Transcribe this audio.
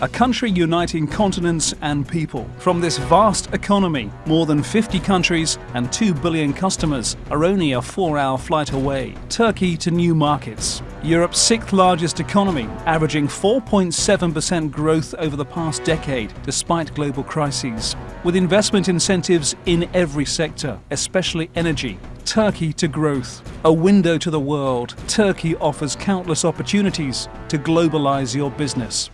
a country uniting continents and people. From this vast economy, more than 50 countries and 2 billion customers are only a four-hour flight away. Turkey to new markets. Europe's sixth largest economy, averaging 4.7% growth over the past decade, despite global crises. With investment incentives in every sector, especially energy, Turkey to growth. A window to the world, Turkey offers countless opportunities to globalize your business.